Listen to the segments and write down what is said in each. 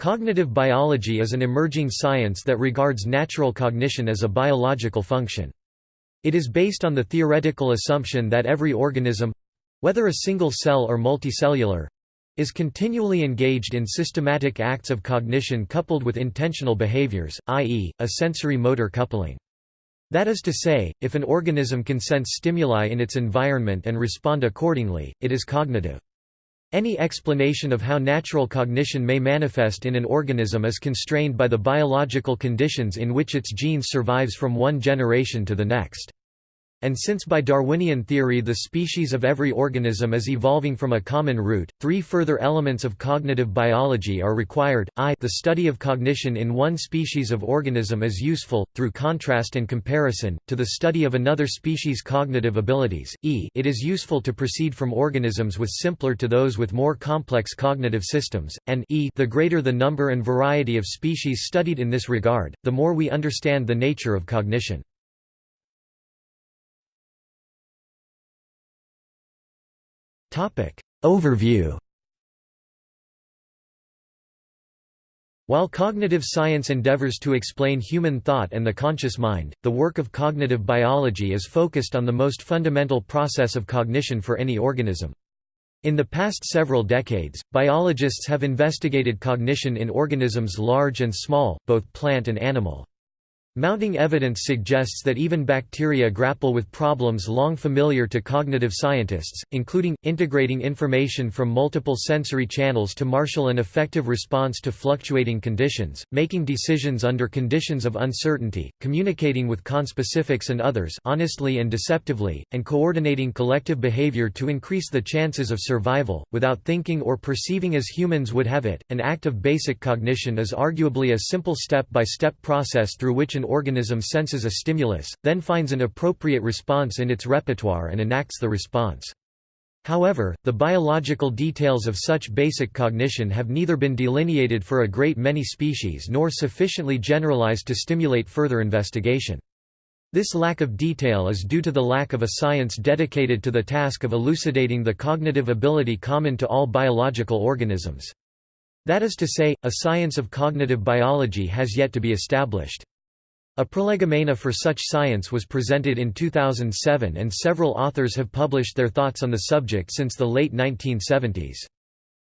Cognitive biology is an emerging science that regards natural cognition as a biological function. It is based on the theoretical assumption that every organism—whether a single cell or multicellular—is continually engaged in systematic acts of cognition coupled with intentional behaviors, i.e., a sensory-motor coupling. That is to say, if an organism can sense stimuli in its environment and respond accordingly, it is cognitive. Any explanation of how natural cognition may manifest in an organism is constrained by the biological conditions in which its genes survives from one generation to the next. And since by Darwinian theory the species of every organism is evolving from a common root, three further elements of cognitive biology are required, i the study of cognition in one species of organism is useful, through contrast and comparison, to the study of another species' cognitive abilities, e it is useful to proceed from organisms with simpler to those with more complex cognitive systems, and e the greater the number and variety of species studied in this regard, the more we understand the nature of cognition. Overview While cognitive science endeavors to explain human thought and the conscious mind, the work of cognitive biology is focused on the most fundamental process of cognition for any organism. In the past several decades, biologists have investigated cognition in organisms large and small, both plant and animal. Mounting evidence suggests that even bacteria grapple with problems long familiar to cognitive scientists, including, integrating information from multiple sensory channels to marshal an effective response to fluctuating conditions, making decisions under conditions of uncertainty, communicating with conspecifics and others honestly and deceptively, and coordinating collective behavior to increase the chances of survival, without thinking or perceiving as humans would have it. An act of basic cognition is arguably a simple step-by-step -step process through which an organism senses a stimulus, then finds an appropriate response in its repertoire and enacts the response. However, the biological details of such basic cognition have neither been delineated for a great many species nor sufficiently generalized to stimulate further investigation. This lack of detail is due to the lack of a science dedicated to the task of elucidating the cognitive ability common to all biological organisms. That is to say, a science of cognitive biology has yet to be established. A prolegomena for such science was presented in 2007 and several authors have published their thoughts on the subject since the late 1970s.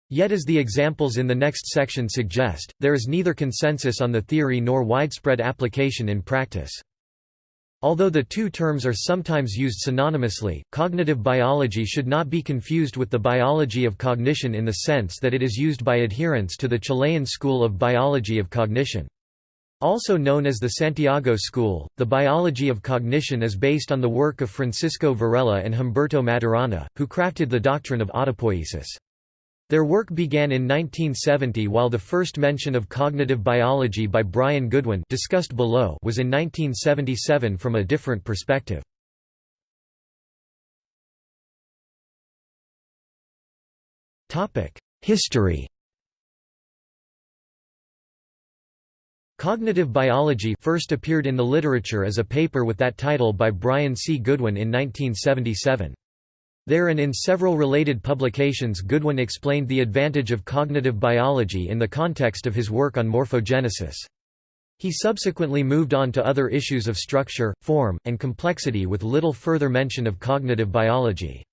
Yet as the examples in the next section suggest, there is neither consensus on the theory nor widespread application in practice. Although the two terms are sometimes used synonymously, cognitive biology should not be confused with the biology of cognition in the sense that it is used by adherents to the Chilean school of biology of cognition. Also known as the Santiago School, the biology of cognition is based on the work of Francisco Varela and Humberto Maturana, who crafted the doctrine of autopoiesis. Their work began in 1970 while the first mention of cognitive biology by Brian Goodwin discussed below was in 1977 from a different perspective. History Cognitive biology first appeared in the literature as a paper with that title by Brian C. Goodwin in 1977. There and in several related publications Goodwin explained the advantage of cognitive biology in the context of his work on morphogenesis. He subsequently moved on to other issues of structure, form, and complexity with little further mention of cognitive biology.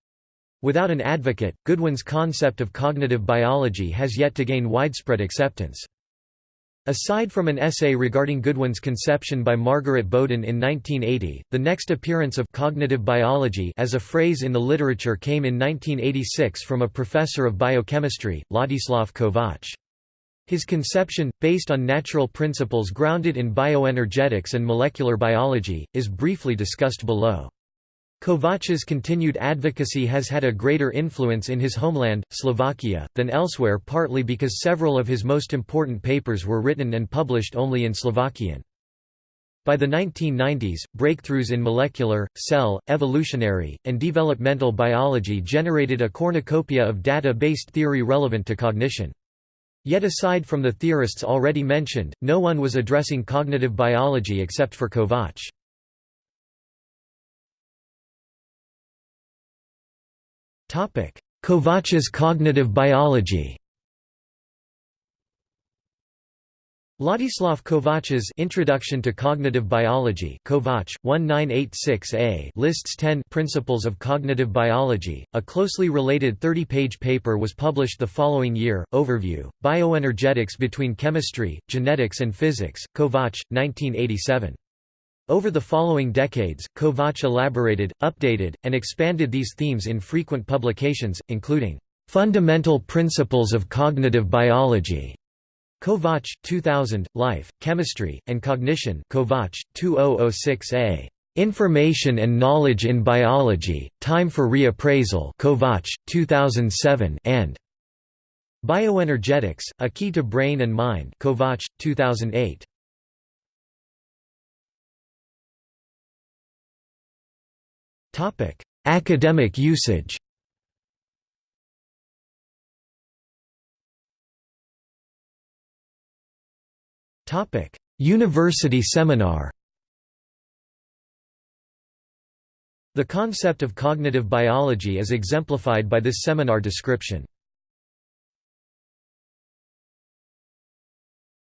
Without an advocate, Goodwin's concept of cognitive biology has yet to gain widespread acceptance. Aside from an essay regarding Goodwin's conception by Margaret Boden in 1980, the next appearance of cognitive biology as a phrase in the literature came in 1986 from a professor of biochemistry, Ladislav Kovacs. His conception, based on natural principles grounded in bioenergetics and molecular biology, is briefly discussed below. Kovacs's continued advocacy has had a greater influence in his homeland, Slovakia, than elsewhere partly because several of his most important papers were written and published only in Slovakian. By the 1990s, breakthroughs in molecular, cell, evolutionary, and developmental biology generated a cornucopia of data-based theory relevant to cognition. Yet aside from the theorists already mentioned, no one was addressing cognitive biology except for Kovacs. Kovacs's cognitive biology Ladislav Kovach's Introduction to Cognitive Biology Kovach, 1986a lists 10 Principles of Cognitive Biology. A closely related 30-page paper was published the following year, Overview, Bioenergetics Between Chemistry, Genetics and Physics, Kovach, 1987. Over the following decades, Kovach elaborated, updated, and expanded these themes in frequent publications, including, "...fundamental principles of cognitive biology", Kovach, 2000, Life, Chemistry, and Cognition Kovach, 2006a. Information and Knowledge in Biology, Time for Reappraisal Kovach, 2007 and Bioenergetics, A Key to Brain and Mind Kovach, 2008. Academic usage Topic: University seminar. The concept of cognitive biology is exemplified by this seminar description.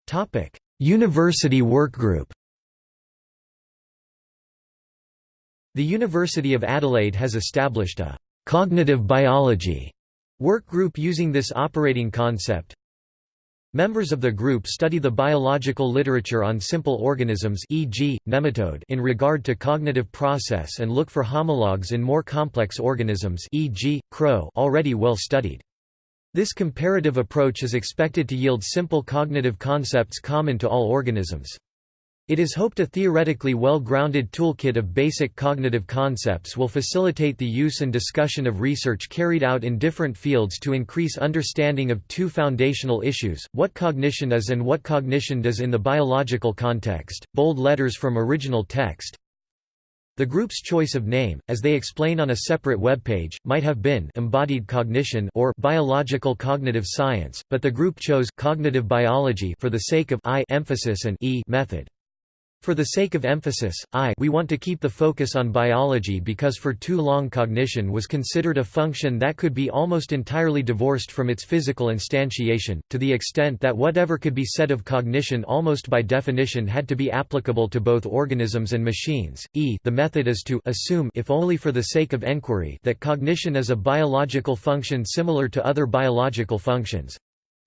Topic: University Workgroup. The University of Adelaide has established a cognitive biology work group using this operating concept, Members of the group study the biological literature on simple organisms e.g., nematode in regard to cognitive process and look for homologs in more complex organisms e.g., crow already well studied. This comparative approach is expected to yield simple cognitive concepts common to all organisms. It is hoped a theoretically well-grounded toolkit of basic cognitive concepts will facilitate the use and discussion of research carried out in different fields to increase understanding of two foundational issues, what cognition is and what cognition does in the biological context. Bold letters from original text. The group's choice of name, as they explain on a separate webpage, might have been embodied cognition or biological cognitive science, but the group chose cognitive biology for the sake of I emphasis and E method. For the sake of emphasis, I we want to keep the focus on biology because for too long cognition was considered a function that could be almost entirely divorced from its physical instantiation, to the extent that whatever could be said of cognition almost by definition had to be applicable to both organisms and machines. E the method is to assume if only for the sake of enquiry that cognition is a biological function similar to other biological functions,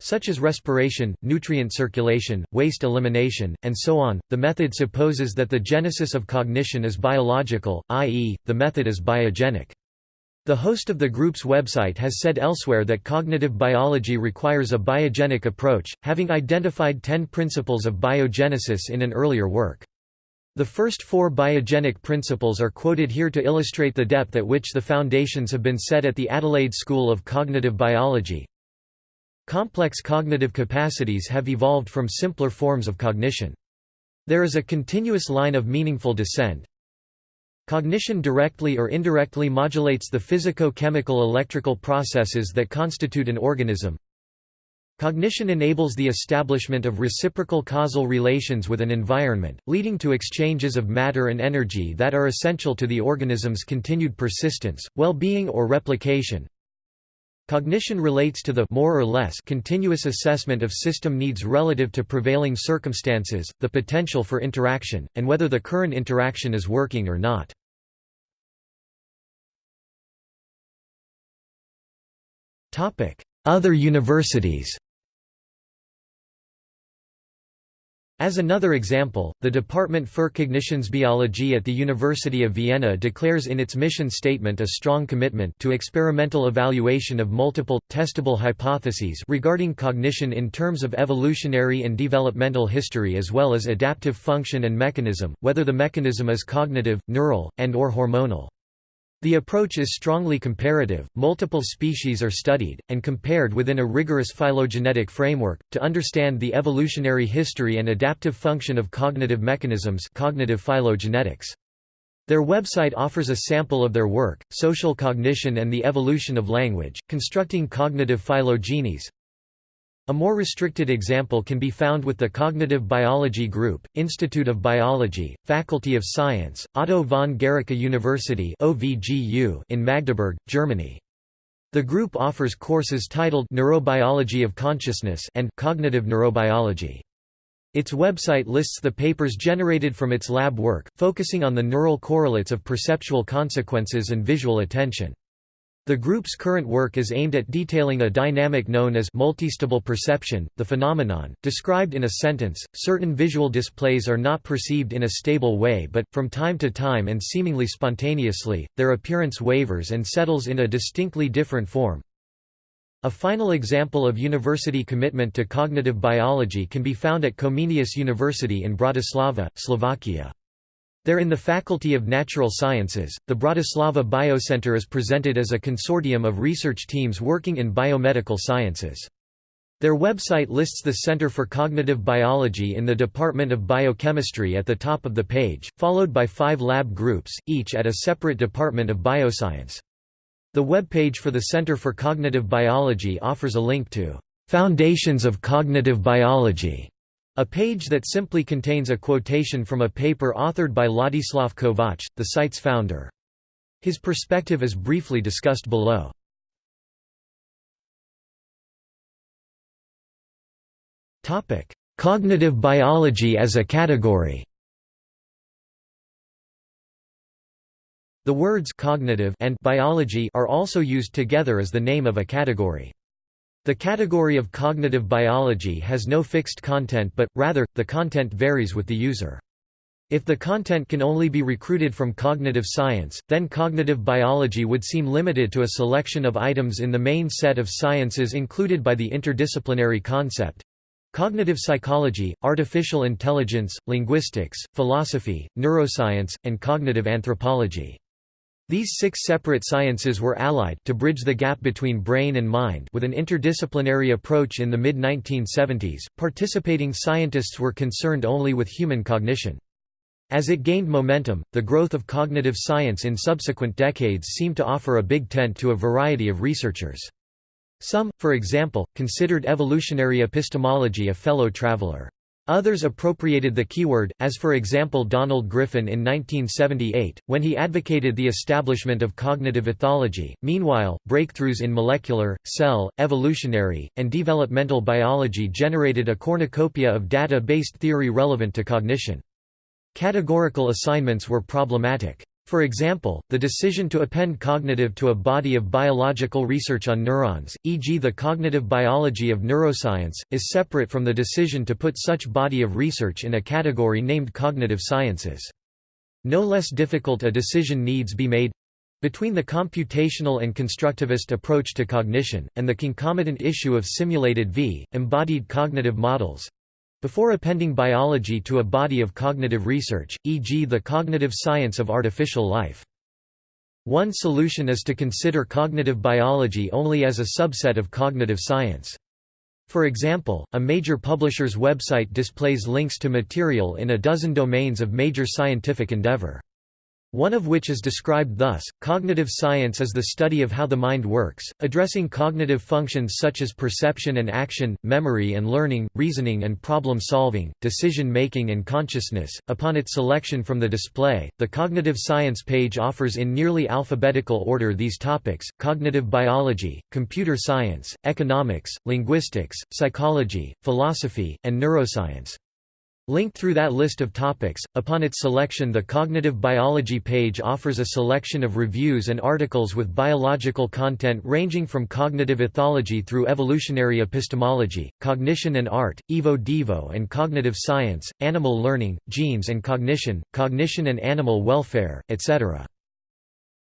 such as respiration, nutrient circulation, waste elimination, and so on. The method supposes that the genesis of cognition is biological, i.e., the method is biogenic. The host of the group's website has said elsewhere that cognitive biology requires a biogenic approach, having identified ten principles of biogenesis in an earlier work. The first four biogenic principles are quoted here to illustrate the depth at which the foundations have been set at the Adelaide School of Cognitive Biology. Complex cognitive capacities have evolved from simpler forms of cognition. There is a continuous line of meaningful descent. Cognition directly or indirectly modulates the physico-chemical electrical processes that constitute an organism. Cognition enables the establishment of reciprocal causal relations with an environment, leading to exchanges of matter and energy that are essential to the organism's continued persistence, well-being or replication. Cognition relates to the more or less continuous assessment of system needs relative to prevailing circumstances, the potential for interaction, and whether the current interaction is working or not. Other universities As another example, the Department für Kognitionsbiologie at the University of Vienna declares in its mission statement a strong commitment to experimental evaluation of multiple, testable hypotheses regarding cognition in terms of evolutionary and developmental history as well as adaptive function and mechanism, whether the mechanism is cognitive, neural, and or hormonal. The approach is strongly comparative, multiple species are studied, and compared within a rigorous phylogenetic framework, to understand the evolutionary history and adaptive function of cognitive mechanisms cognitive phylogenetics. Their website offers a sample of their work, Social Cognition and the Evolution of Language, Constructing Cognitive Phylogenies, a more restricted example can be found with the Cognitive Biology Group, Institute of Biology, Faculty of Science, Otto von Guericke University in Magdeburg, Germany. The group offers courses titled Neurobiology of Consciousness and Cognitive Neurobiology. Its website lists the papers generated from its lab work, focusing on the neural correlates of perceptual consequences and visual attention. The group's current work is aimed at detailing a dynamic known as multistable perception, the phenomenon, described in a sentence, certain visual displays are not perceived in a stable way but, from time to time and seemingly spontaneously, their appearance wavers and settles in a distinctly different form. A final example of university commitment to cognitive biology can be found at Comenius University in Bratislava, Slovakia. There in the Faculty of Natural Sciences, the Bratislava Biocenter is presented as a consortium of research teams working in biomedical sciences. Their website lists the Center for Cognitive Biology in the Department of Biochemistry at the top of the page, followed by five lab groups, each at a separate department of bioscience. The webpage for the Center for Cognitive Biology offers a link to "'Foundations of Cognitive Biology' A page that simply contains a quotation from a paper authored by Ladislav Kovac, the site's founder. His perspective is briefly discussed below. Cognitive biology as a category The words cognitive and biology are also used together as the name of a category. The category of cognitive biology has no fixed content but, rather, the content varies with the user. If the content can only be recruited from cognitive science, then cognitive biology would seem limited to a selection of items in the main set of sciences included by the interdisciplinary concept cognitive psychology, artificial intelligence, linguistics, philosophy, neuroscience, and cognitive anthropology. These six separate sciences were allied to bridge the gap between brain and mind with an interdisciplinary approach in the mid-1970s. Participating scientists were concerned only with human cognition. As it gained momentum, the growth of cognitive science in subsequent decades seemed to offer a big tent to a variety of researchers. Some, for example, considered evolutionary epistemology a fellow traveler. Others appropriated the keyword, as for example Donald Griffin in 1978, when he advocated the establishment of cognitive ethology. Meanwhile, breakthroughs in molecular, cell, evolutionary, and developmental biology generated a cornucopia of data-based theory relevant to cognition. Categorical assignments were problematic. For example, the decision to append cognitive to a body of biological research on neurons, e.g. the cognitive biology of neuroscience, is separate from the decision to put such body of research in a category named cognitive sciences. No less difficult a decision needs be made between the computational and constructivist approach to cognition, and the concomitant issue of simulated v. embodied cognitive models, before appending biology to a body of cognitive research, e.g. the cognitive science of artificial life. One solution is to consider cognitive biology only as a subset of cognitive science. For example, a major publisher's website displays links to material in a dozen domains of major scientific endeavor one of which is described thus, cognitive science is the study of how the mind works, addressing cognitive functions such as perception and action, memory and learning, reasoning and problem solving, decision making and consciousness. Upon its selection from the display, the cognitive science page offers in nearly alphabetical order these topics, cognitive biology, computer science, economics, linguistics, psychology, philosophy, and neuroscience. Linked through that list of topics, upon its selection the Cognitive Biology page offers a selection of reviews and articles with biological content ranging from cognitive ethology through evolutionary epistemology, cognition and art, evo-devo and cognitive science, animal learning, genes and cognition, cognition and animal welfare, etc.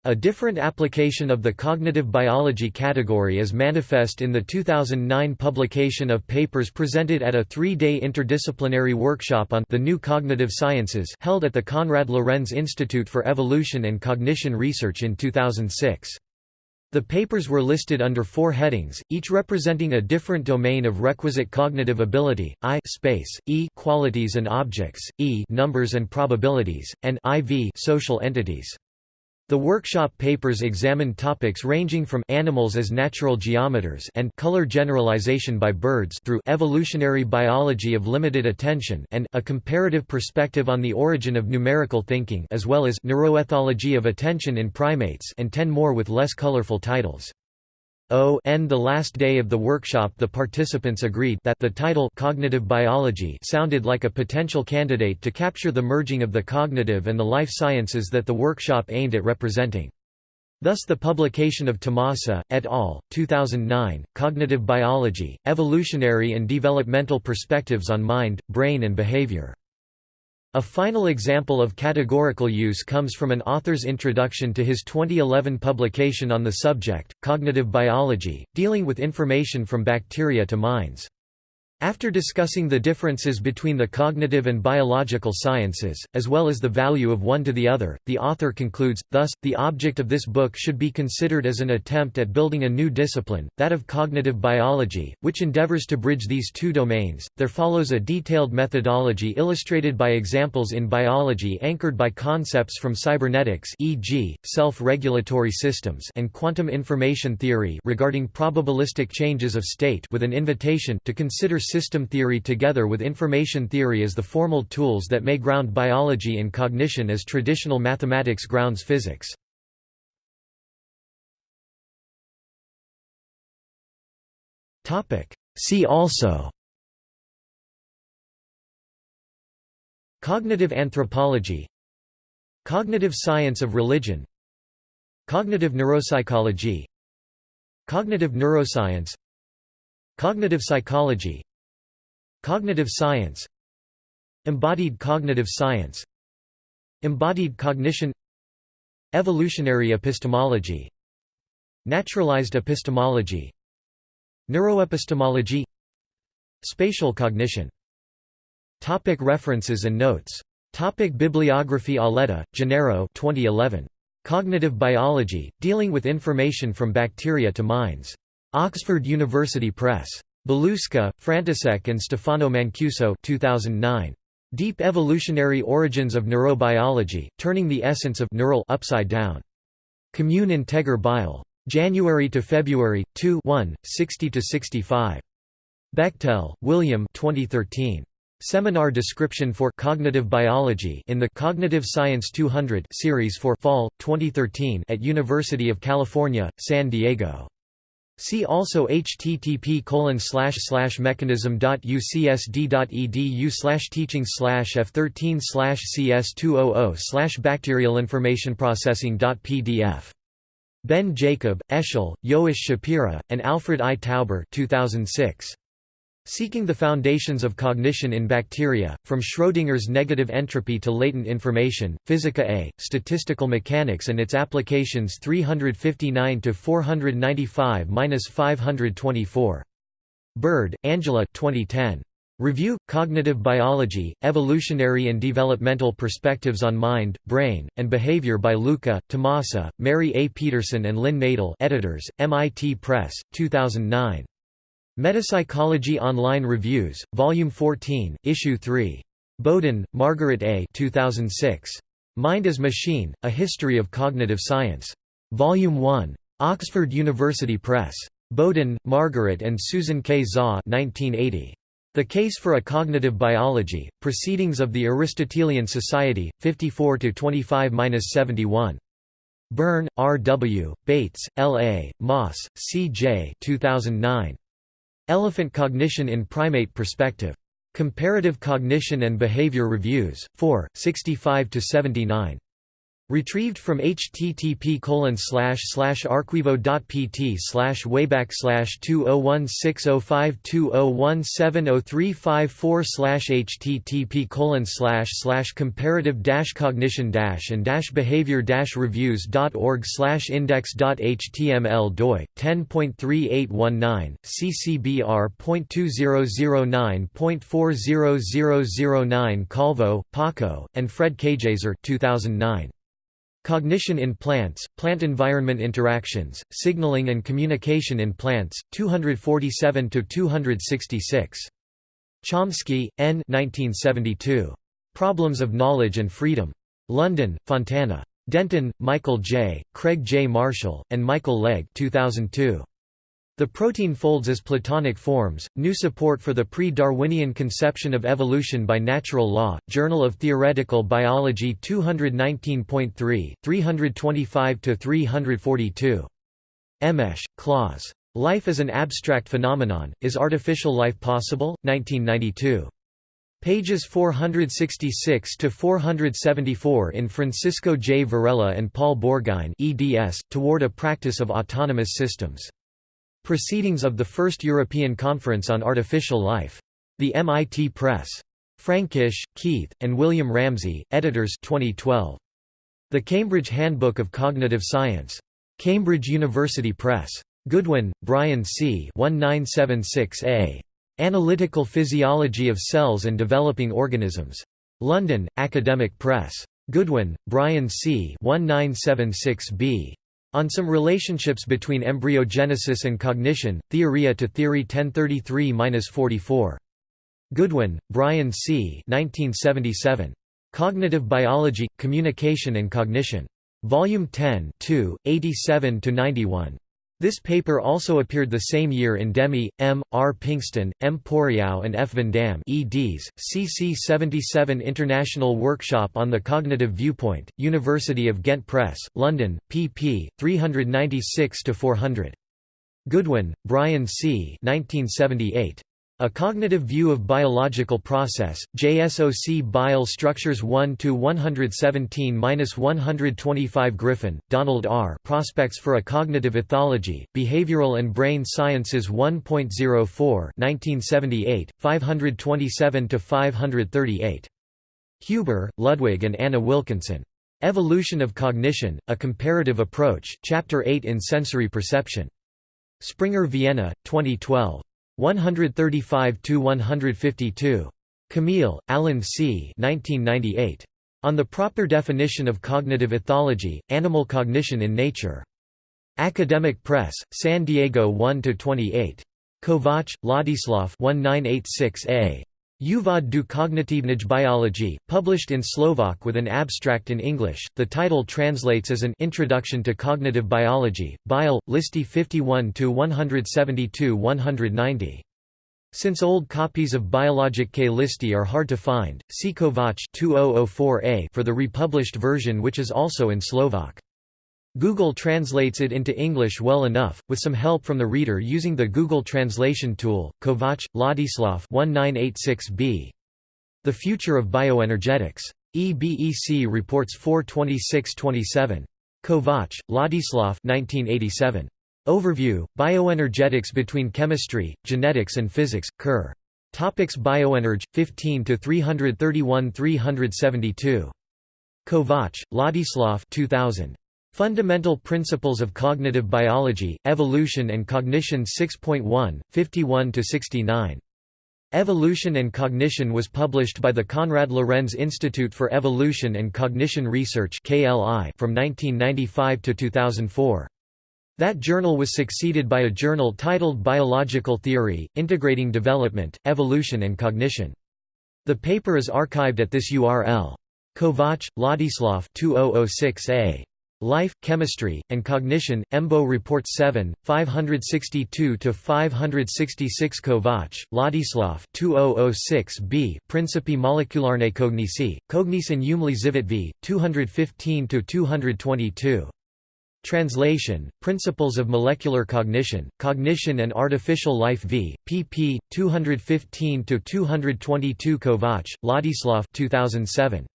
A different application of the cognitive biology category is manifest in the 2009 publication of papers presented at a three-day interdisciplinary workshop on the new cognitive sciences held at the Konrad Lorenz Institute for Evolution and Cognition Research in 2006. The papers were listed under four headings, each representing a different domain of requisite cognitive ability, I space, E qualities and objects, E numbers and probabilities, and IV social entities. The workshop papers examined topics ranging from animals as natural geometers and color generalization by birds through evolutionary biology of limited attention and a comparative perspective on the origin of numerical thinking as well as neuroethology of attention in primates and ten more with less colorful titles. O n the last day of the workshop the participants agreed that the title Cognitive Biology sounded like a potential candidate to capture the merging of the cognitive and the life sciences that the workshop aimed at representing. Thus the publication of Tomasa, et al., 2009, Cognitive Biology, Evolutionary and Developmental Perspectives on Mind, Brain and Behavior. A final example of categorical use comes from an author's introduction to his 2011 publication on the subject, Cognitive Biology, dealing with information from bacteria to minds. After discussing the differences between the cognitive and biological sciences, as well as the value of one to the other, the author concludes, thus, the object of this book should be considered as an attempt at building a new discipline, that of cognitive biology, which endeavors to bridge these two domains. There follows a detailed methodology illustrated by examples in biology anchored by concepts from cybernetics e.g., self-regulatory systems and quantum information theory regarding probabilistic changes of state with an invitation to consider system theory together with information theory as the formal tools that may ground biology and cognition as traditional mathematics grounds physics. See also Cognitive anthropology Cognitive science of religion Cognitive neuropsychology Cognitive neuroscience Cognitive psychology Cognitive science Embodied cognitive science Embodied cognition Evolutionary epistemology Naturalized epistemology Neuroepistemology Spatial cognition Topic References and notes Topic Bibliography Auletta, Gennaro 2011. Cognitive Biology, Dealing with Information from Bacteria to Minds. Oxford University Press. Baluška, František and Stefano Mancuso 2009. Deep Evolutionary Origins of Neurobiology, Turning the Essence of neural upside down. Commune Integer Bile. January to February 2 1, 60 to 65. Bechtel, William 2013. Seminar description for Cognitive Biology in the Cognitive Science 200 series for Fall 2013 at University of California, San Diego. See also http mechanism.ucsd.edu teaching f13 cs200 bacterialinformationprocessing.pdf. Ben Jacob, Eshel, Yoash Shapira, and Alfred I. Tauber 2006. Seeking the Foundations of Cognition in Bacteria, From Schrödinger's Negative Entropy to Latent Information, Physica A, Statistical Mechanics and its Applications 359–495–524. Bird, Angela 2010. Review, Cognitive Biology, Evolutionary and Developmental Perspectives on Mind, Brain, and Behavior by Luca, Tomasa, Mary A. Peterson and Lynn Nadel editors, MIT Press, 2009. Metapsychology Online Reviews, Volume 14, Issue 3. Boden, Margaret A. 2006. Mind as Machine, A History of Cognitive Science. Volume 1. Oxford University Press. Boden, Margaret and Susan K. Zaw 1980. The Case for a Cognitive Biology, Proceedings of the Aristotelian Society, 54–25–71. Byrne, R. W., Bates, L. A., Moss, C. J. 2009. Elephant Cognition in Primate Perspective. Comparative Cognition and Behavior Reviews, 4, 65–79. Retrieved from http arquivo.pt slash wayback slash 2016052017034 slash http colon slash slash comparative dash cognition dash and dash behavior dash reviews.org slash index.html doi 10.3819 ccbr.2009.40009 Calvo, Paco, and Fred Keijzer 2009. Cognition in Plants, Plant-Environment Interactions, Signaling and Communication in Plants, 247–266. Chomsky, N. 1972. Problems of Knowledge and Freedom. London, Fontana. Denton, Michael J., Craig J. Marshall, and Michael Legge 2002. The Protein Folds as Platonic Forms, New Support for the Pre-Darwinian Conception of Evolution by Natural Law, Journal of Theoretical Biology 219.3, 325–342. Emmeche, Claus. Life as an Abstract Phenomenon, Is Artificial Life Possible? 1992. Pages 466 to 474 in Francisco J. Varela and Paul Bourgine eds, Toward a Practice of Autonomous Systems. Proceedings of the First European Conference on Artificial Life. The MIT Press. Frankish, Keith, and William Ramsey, editors 2012. The Cambridge Handbook of Cognitive Science. Cambridge University Press. Goodwin, Brian C. 1976a. Analytical Physiology of Cells and Developing Organisms. London, Academic Press. Goodwin, Brian C. 1976b. On some relationships between embryogenesis and cognition, Theoria to Theory 1033–44. Goodwin, Brian C. 1977. Cognitive Biology, Communication and Cognition. Volume 10 2, 87–91. This paper also appeared the same year in Demi, M. R. Pinxten, M. Poriau and F. Van Dam eds, CC 77 International Workshop on the Cognitive Viewpoint, University of Ghent Press, London, pp. 396–400. Goodwin, Brian C. 1978. A Cognitive View of Biological Process, JSOC Bile Structures 1–117–125 Griffin, Donald R. Prospects for a Cognitive Ethology, Behavioral and Brain Sciences 1.04 1978, 527–538. Huber, Ludwig and Anna Wilkinson. Evolution of Cognition, A Comparative Approach, Chapter 8 in Sensory Perception. Springer Vienna, 2012. 135–152. Kamil, Alan C. 1998. On the Proper Definition of Cognitive Ethology, Animal Cognition in Nature. Academic Press, San Diego 1–28. Kovach, Ladislav 1986a. Uvod du kognitivnej biology, published in Slovak with an abstract in English. The title translates as an Introduction to Cognitive Biology, Bile, Listy 51 to 172 190. Since old copies of Biologic K. Listy are hard to find, see Kovac 2004a for the republished version which is also in Slovak. Google translates it into English well enough, with some help from the reader using the Google Translation tool. Kovac, Ladislav 1986b. The Future of Bioenergetics. EBEC reports 42627. Kovac, Ladislav 1987. Overview, Bioenergetics between Chemistry, Genetics and Physics, Kerr. Topics Bioenerg, 15 to 331 372. Kovac, Ladislav 2000. Fundamental Principles of Cognitive Biology, Evolution and Cognition 6.1, 51–69. Evolution and Cognition was published by the Konrad Lorenz Institute for Evolution and Cognition Research from 1995 to 2004. That journal was succeeded by a journal titled Biological Theory, Integrating Development, Evolution and Cognition. The paper is archived at this URL. Kovac, Ladislav 2006a. Life, Chemistry, and Cognition, EMBO Report 7, 562–566 Kovac, Ladislav 2006b Principi molecularne cognici, Cognition umli v 215–222. Translation, Principles of Molecular Cognition, Cognition and Artificial Life v. pp. 215–222 Kovac, Ladislav 2007.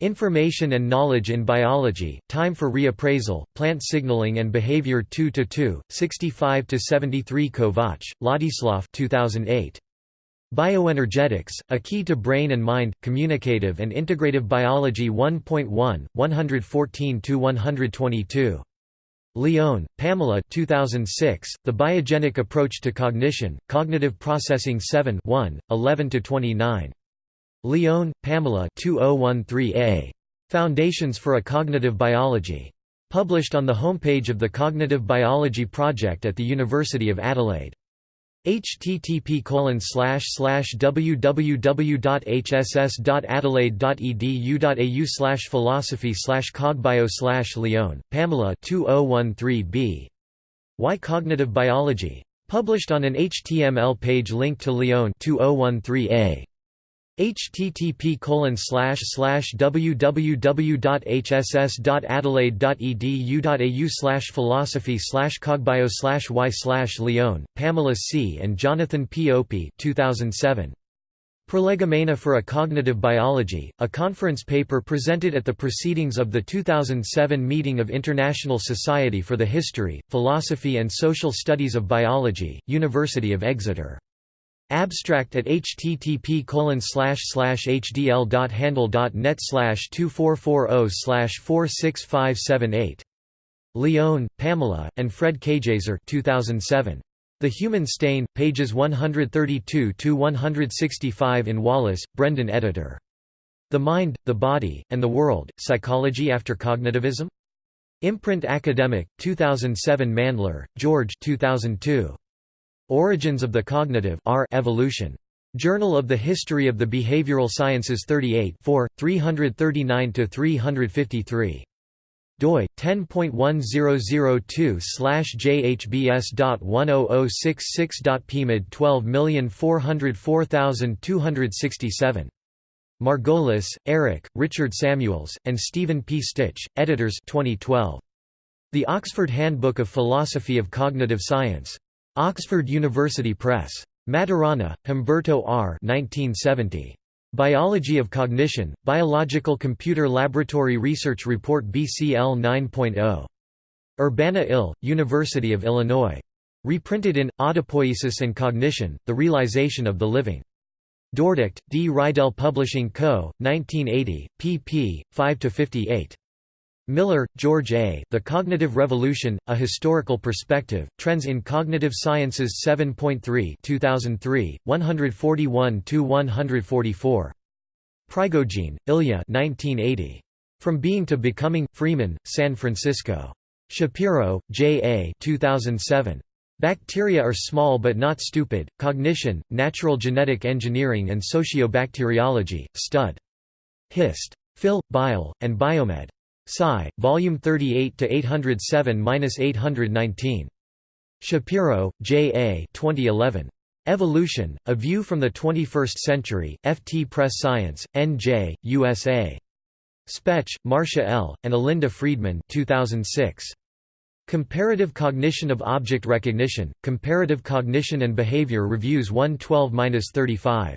Information and Knowledge in Biology, Time for Reappraisal, Plant Signaling and Behavior 2–2, 65–73 Kovac, Ladislav 2008. Bioenergetics, A Key to Brain and Mind, Communicative and Integrative Biology 1.1, 114–122. Lyon, Pamela 2006, The Biogenic Approach to Cognition, Cognitive Processing 7 1, 11–29. Lyon, Pamela 2013a. Foundations for a Cognitive Biology. Published on the homepage of the Cognitive Biology Project at the University of Adelaide. http www.hss.adelaide.edu.au slash philosophy slash cogbio slash Lyon, Pamela 2013b. Why Cognitive Biology? Published on an HTML page linked to Lyon 2013a. Http www.hss.adelaide.edu.au philosophy slash cogbio slash y slash Lyon, Pamela C. and Jonathan P. Opie 2007. Prolegomena for a Cognitive Biology, a conference paper presented at the proceedings of the 2007 meeting of International Society for the History, Philosophy and Social Studies of Biology, University of Exeter. Abstract at http hdl.handle.net 2440 46578. Lyon, Pamela, and Fred Keijzer 2007. The Human Stain, pages 132–165 in Wallace, Brendan editor. The Mind, the Body, and the World, Psychology After Cognitivism? Imprint Academic, 2007 Mandler, George 2002. Origins of the Cognitive R Evolution. Journal of the History of the Behavioral Sciences 38 339–353 doi 10.1002/jhbs.10066.pmid 12404267 Margolis, Eric, Richard Samuels, and Stephen P. Stich, editors 2012. The Oxford Handbook of Philosophy of Cognitive Science. Oxford University Press. Maturana, Humberto R. 1970. Biology of Cognition, Biological Computer Laboratory Research Report BCL 9.0. Urbana-Ill, University of Illinois. Reprinted in, Autopoiesis and Cognition, The Realization of the Living. Dordrecht, D. Reidel Publishing Co., 1980, pp. 5–58. Miller, George A. The Cognitive Revolution, A Historical Perspective, Trends in Cognitive Sciences 7.3 2003, 141–144. Prigogine, Ilya 1980. From Being to Becoming, Freeman, San Francisco. Shapiro, J. A. 2007. Bacteria are small but not stupid, Cognition, Natural Genetic Engineering and Sociobacteriology, Stud. Hist. Phil, Bio, and Biomed. Sci. Volume 38 to 807-819. Shapiro, J. A. 2011. Evolution: A View from the 21st Century. FT Press Science, N.J., USA. Spetch, Marcia L., and Alinda Friedman 2006. Comparative Cognition of Object Recognition, Comparative Cognition and Behavior Reviews 112-35.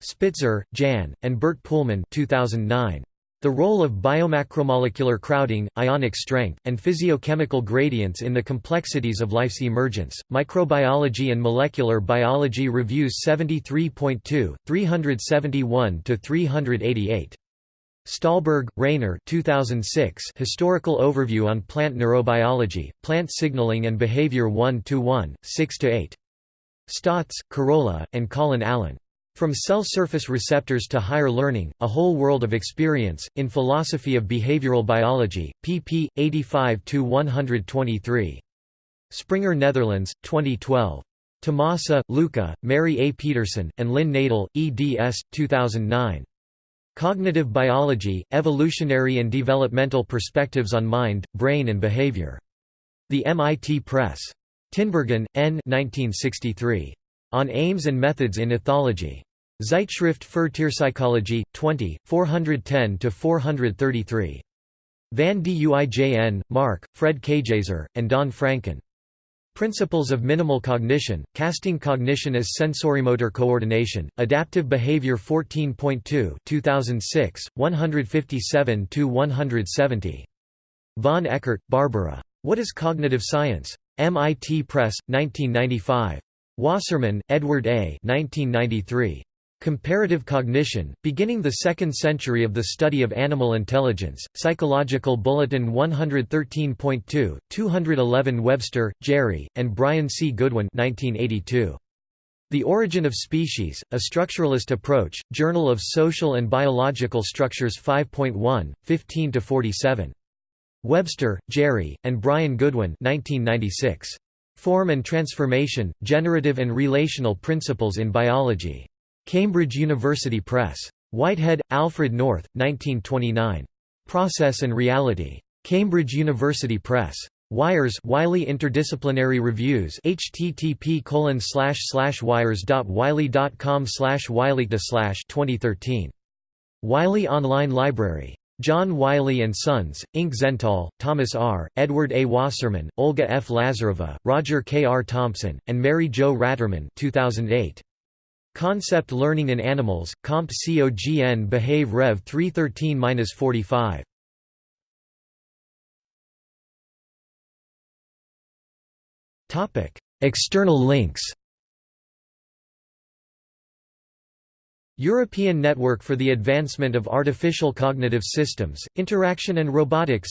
Spitzer, Jan, and Bert Poolman 2009. The role of biomacromolecular crowding, ionic strength, and physiochemical gradients in the complexities of life's emergence. Microbiology and Molecular Biology Reviews 73.2, 371 to 388. Stahlberg, Rainer 2006 Historical Overview on Plant Neurobiology, Plant Signaling and Behavior 1–1, 6–8. Stotz, Karola, and Colin Allen. From Cell Surface Receptors to Higher Learning, A Whole World of Experience, in Philosophy of Behavioral Biology, pp. 85–123. Springer Netherlands, 2012. Tomasa, Luca, Mary A. Peterson, and Lynn Nadel, eds. 2009. Cognitive Biology, Evolutionary and Developmental Perspectives on Mind, Brain and Behavior. The MIT Press. Tinbergen, N. 1963. On Aims and Methods in Ethology. Zeitschrift für Tierpsychologie, 20, 410–433. Van Duijn, Mark, Fred Keijzer, and Don Franken. Principles of Minimal Cognition, Casting Cognition as Sensorimotor Coordination, Adaptive Behavior 14.2 2006, 157–170. Von Eckardt, Barbara. What is Cognitive Science? MIT Press, 1995. Wasserman, Edward A. 1993. Comparative Cognition, beginning the second century of the study of animal intelligence, Psychological Bulletin 113.2, 211 Webster, Gerry, and Brian C. Goodwin 1982. The Origin of Species, A Structuralist Approach, Journal of Social and Biological Structures 5.1, 15–47. Webster, Gerry, and Brian Goodwin 1996. Form and Transformation, Generative and Relational Principles in Biology. Cambridge University Press. Whitehead, Alfred North, 1929. Process and Reality. Cambridge University Press. Wires Wiley Interdisciplinary Reviews http slash wires.wiley.com wiley slash 2013 Wiley Online Library. John Wiley & Sons, Inc. Zentall, Thomas R., Edward A. Wasserman, Olga F. Lazareva, Roger K. R. Thompson, and Mary Jo Ratterman 2008. Concept Learning in Animals, Comp. COGN Behave Rev. 313-45. External links European Network for the Advancement of Artificial Cognitive Systems, Interaction and Robotics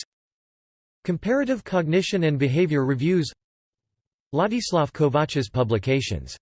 Comparative Cognition and Behavior Reviews Ladislav Kovac's publications